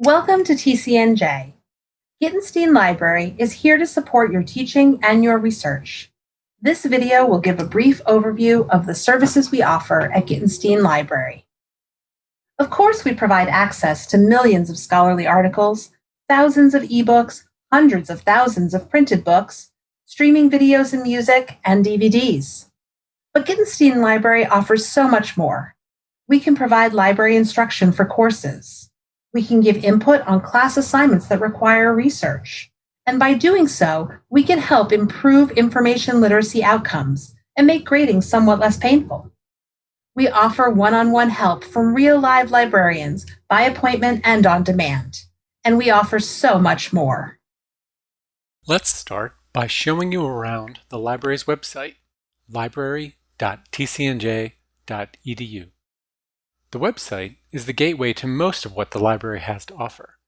Welcome to TCNJ. Gitenstein Library is here to support your teaching and your research. This video will give a brief overview of the services we offer at Gitenstein Library. Of course, we provide access to millions of scholarly articles, thousands of ebooks, hundreds of thousands of printed books, streaming videos and music, and DVDs. But Gitenstein Library offers so much more. We can provide library instruction for courses. We can give input on class assignments that require research. And by doing so, we can help improve information literacy outcomes and make grading somewhat less painful. We offer one-on-one -on -one help from real live librarians by appointment and on demand. And we offer so much more. Let's start by showing you around the library's website, library.tcnj.edu. The website is the gateway to most of what the library has to offer.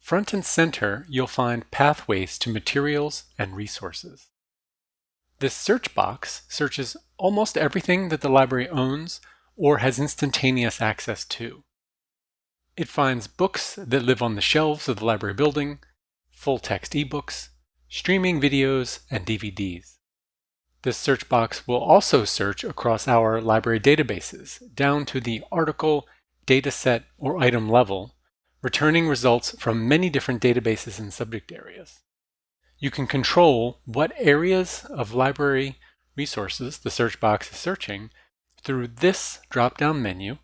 Front and center, you'll find pathways to materials and resources. This search box searches almost everything that the library owns or has instantaneous access to. It finds books that live on the shelves of the library building, full-text ebooks, streaming videos, and DVDs. This search box will also search across our library databases down to the article, dataset, or item level, returning results from many different databases and subject areas. You can control what areas of library resources the search box is searching through this drop-down menu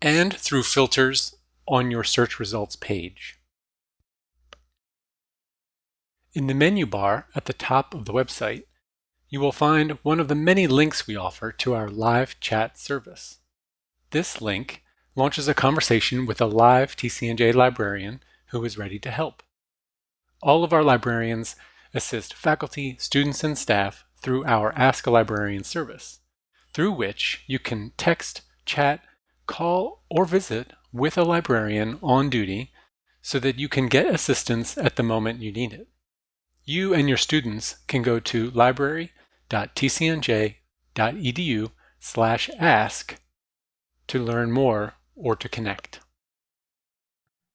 and through filters on your search results page. In the menu bar at the top of the website, you will find one of the many links we offer to our live chat service. This link launches a conversation with a live TCNJ librarian who is ready to help. All of our librarians assist faculty, students, and staff through our Ask a Librarian service, through which you can text, chat, call, or visit with a librarian on duty so that you can get assistance at the moment you need it. You and your students can go to library.tcnj.edu slash ask to learn more or to connect.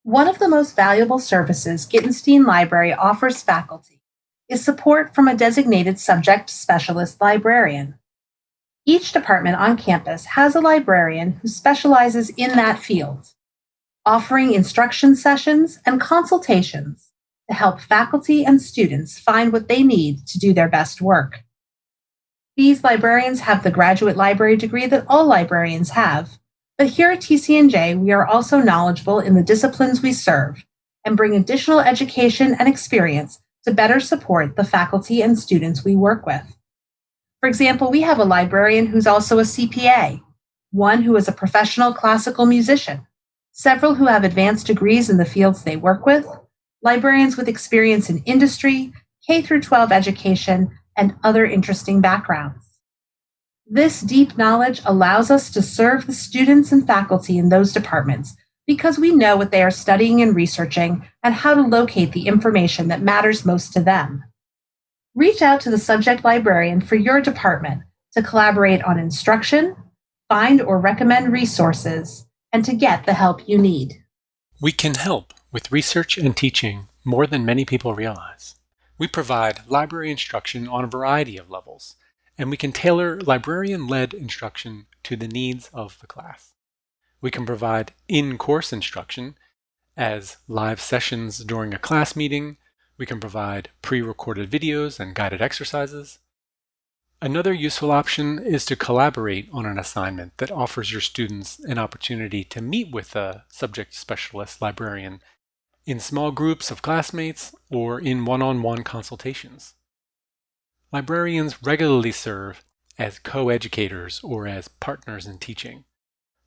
One of the most valuable services Gitenstein Library offers faculty is support from a designated subject specialist librarian. Each department on campus has a librarian who specializes in that field, offering instruction sessions and consultations to help faculty and students find what they need to do their best work. These librarians have the graduate library degree that all librarians have, but here at TCNJ, we are also knowledgeable in the disciplines we serve and bring additional education and experience to better support the faculty and students we work with. For example, we have a librarian who's also a CPA, one who is a professional classical musician, several who have advanced degrees in the fields they work with, librarians with experience in industry, K through 12 education, and other interesting backgrounds. This deep knowledge allows us to serve the students and faculty in those departments because we know what they are studying and researching and how to locate the information that matters most to them. Reach out to the subject librarian for your department to collaborate on instruction, find or recommend resources, and to get the help you need. We can help with research and teaching more than many people realize. We provide library instruction on a variety of levels, and we can tailor librarian-led instruction to the needs of the class. We can provide in-course instruction as live sessions during a class meeting. We can provide pre-recorded videos and guided exercises. Another useful option is to collaborate on an assignment that offers your students an opportunity to meet with a subject specialist librarian in small groups of classmates or in one-on-one -on -one consultations. Librarians regularly serve as co-educators or as partners in teaching.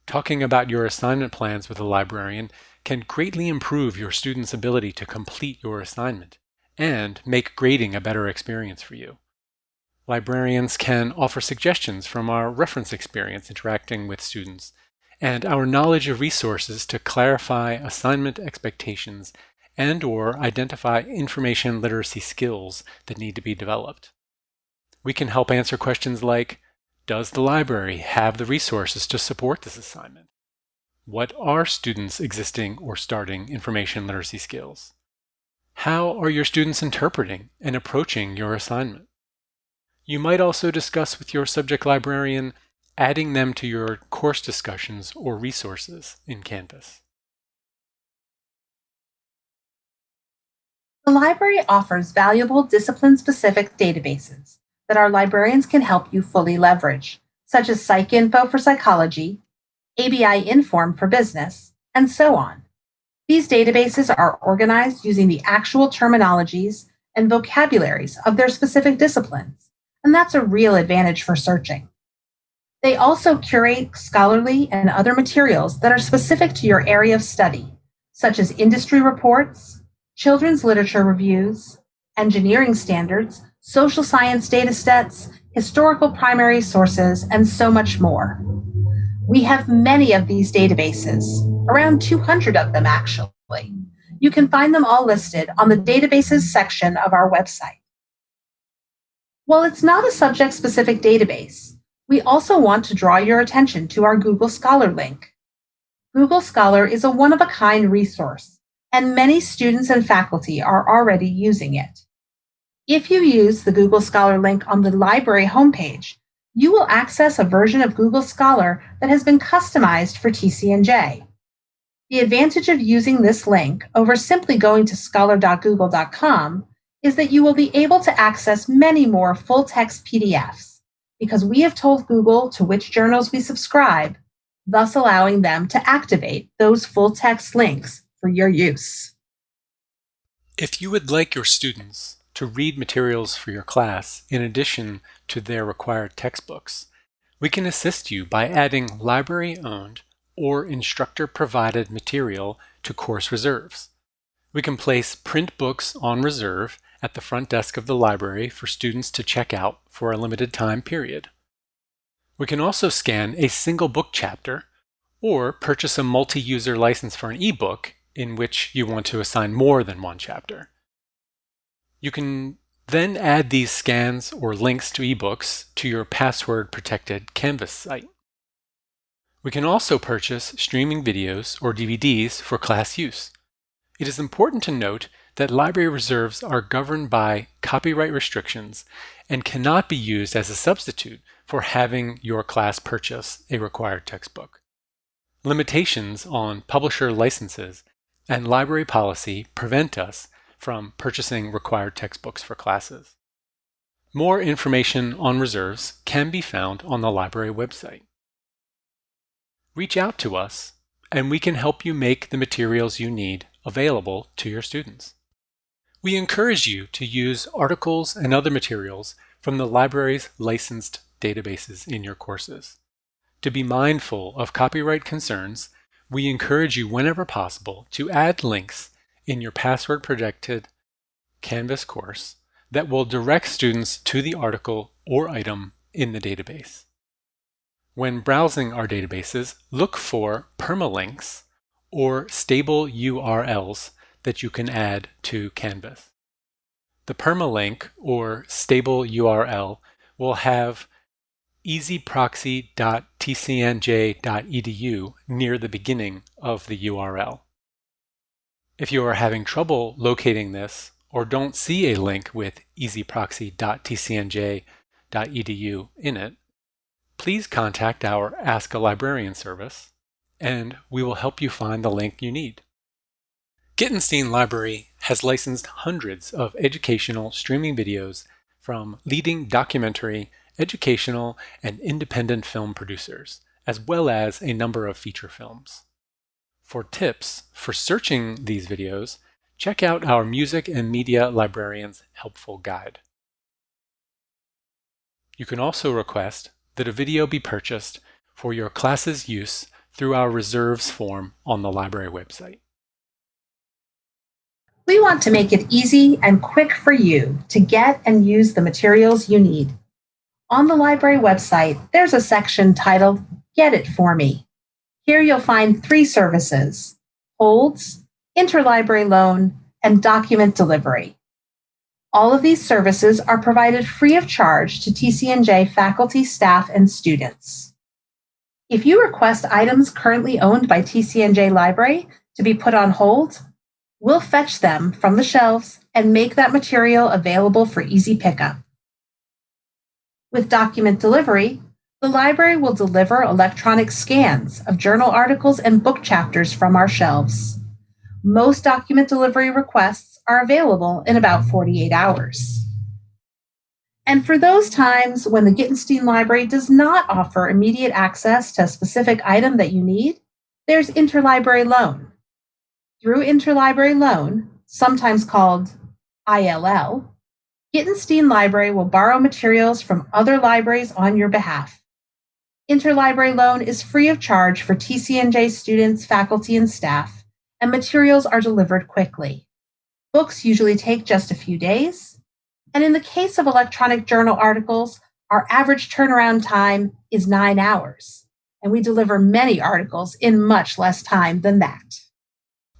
Talking about your assignment plans with a librarian can greatly improve your student's ability to complete your assignment and make grading a better experience for you. Librarians can offer suggestions from our reference experience interacting with students and our knowledge of resources to clarify assignment expectations and or identify information literacy skills that need to be developed. We can help answer questions like, does the library have the resources to support this assignment? What are students' existing or starting information literacy skills? How are your students interpreting and approaching your assignment? You might also discuss with your subject librarian adding them to your course discussions or resources in Canvas. The library offers valuable discipline-specific databases that our librarians can help you fully leverage, such as PsycInfo for psychology, ABI Inform for business, and so on. These databases are organized using the actual terminologies and vocabularies of their specific disciplines, and that's a real advantage for searching. They also curate scholarly and other materials that are specific to your area of study, such as industry reports, children's literature reviews, engineering standards, social science data sets, historical primary sources, and so much more. We have many of these databases, around 200 of them actually. You can find them all listed on the databases section of our website. While it's not a subject-specific database, we also want to draw your attention to our Google Scholar link. Google Scholar is a one-of-a-kind resource, and many students and faculty are already using it. If you use the Google Scholar link on the library homepage, you will access a version of Google Scholar that has been customized for TCNJ. The advantage of using this link over simply going to scholar.google.com is that you will be able to access many more full-text PDFs because we have told Google to which journals we subscribe, thus allowing them to activate those full text links for your use. If you would like your students to read materials for your class in addition to their required textbooks, we can assist you by adding library-owned or instructor-provided material to course reserves. We can place print books on reserve at the front desk of the library for students to check out for a limited time period. We can also scan a single book chapter or purchase a multi-user license for an ebook in which you want to assign more than one chapter. You can then add these scans or links to ebooks to your password-protected Canvas site. We can also purchase streaming videos or DVDs for class use. It is important to note that library reserves are governed by copyright restrictions and cannot be used as a substitute for having your class purchase a required textbook. Limitations on publisher licenses and library policy prevent us from purchasing required textbooks for classes. More information on reserves can be found on the library website. Reach out to us and we can help you make the materials you need available to your students. We encourage you to use articles and other materials from the library's licensed databases in your courses. To be mindful of copyright concerns, we encourage you whenever possible to add links in your password-protected Canvas course that will direct students to the article or item in the database. When browsing our databases, look for permalinks or stable URLs that you can add to Canvas. The permalink or stable URL will have ezproxy.tcnj.edu near the beginning of the URL. If you are having trouble locating this or don't see a link with ezproxy.tcnj.edu in it, please contact our Ask a Librarian service and we will help you find the link you need. Gitenstein Library has licensed hundreds of educational streaming videos from leading documentary, educational, and independent film producers, as well as a number of feature films. For tips for searching these videos, check out our Music and Media Librarian's Helpful Guide. You can also request that a video be purchased for your class's use through our reserves form on the library website. We want to make it easy and quick for you to get and use the materials you need. On the library website, there's a section titled Get It For Me. Here you'll find three services, holds, interlibrary loan, and document delivery. All of these services are provided free of charge to TCNJ faculty, staff, and students. If you request items currently owned by TCNJ Library to be put on hold, we'll fetch them from the shelves and make that material available for easy pickup. With document delivery, the library will deliver electronic scans of journal articles and book chapters from our shelves. Most document delivery requests are available in about 48 hours. And for those times when the Gitenstein Library does not offer immediate access to a specific item that you need, there's interlibrary loan. Through interlibrary loan, sometimes called ILL, Gitenstein Library will borrow materials from other libraries on your behalf. Interlibrary loan is free of charge for TCNJ students, faculty, and staff, and materials are delivered quickly. Books usually take just a few days, and in the case of electronic journal articles, our average turnaround time is nine hours, and we deliver many articles in much less time than that.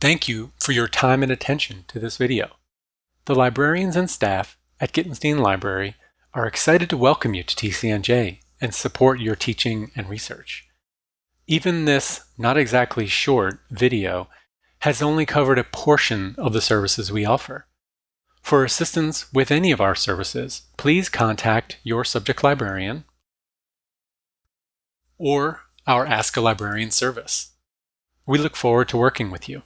Thank you for your time and attention to this video. The librarians and staff at Gitenstein Library are excited to welcome you to TCNJ and support your teaching and research. Even this not exactly short video has only covered a portion of the services we offer. For assistance with any of our services, please contact your subject librarian or our Ask a Librarian service. We look forward to working with you.